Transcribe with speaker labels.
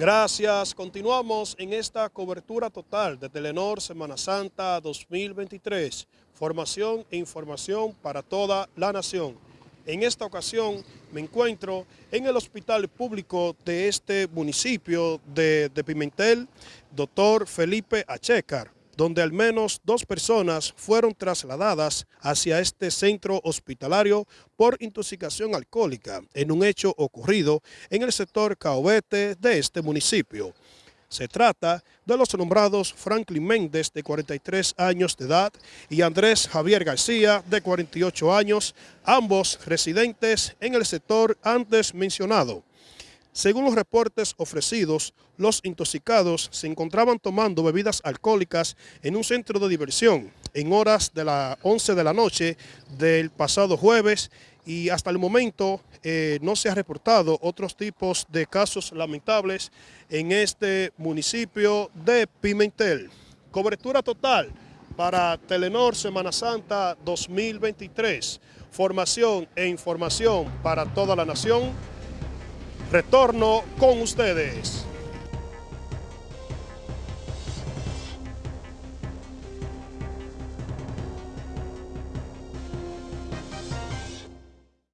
Speaker 1: Gracias. Continuamos en esta cobertura total de Telenor Semana Santa 2023. Formación e información para toda la nación. En esta ocasión me encuentro en el hospital público de este municipio de, Pimentel, doctor Felipe Achecar donde al menos dos personas fueron trasladadas hacia este centro hospitalario por intoxicación alcohólica en un hecho ocurrido en el sector Caobete de este municipio. Se trata de los nombrados Franklin Méndez, de 43 años de edad, y Andrés Javier García, de 48 años, ambos residentes en el sector antes mencionado. Según los reportes ofrecidos, los intoxicados se encontraban tomando bebidas alcohólicas en un centro de diversión en horas de las 11 de la noche del pasado jueves y hasta el momento eh, no se ha reportado otros tipos de casos lamentables en este municipio de Pimentel. Cobertura total para Telenor Semana Santa 2023. Formación e información para toda la nación Retorno con ustedes.